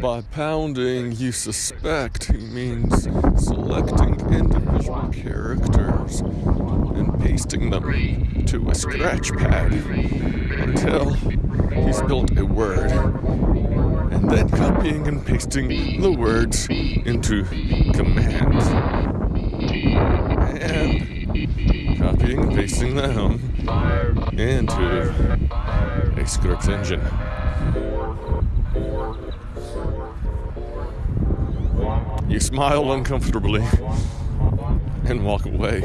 By pounding, you suspect he means selecting individual characters and pasting them to a scratch pad until he's built a word, and then copying and pasting the words into commands, and copying and pasting them into a script engine. You smile uncomfortably and walk away.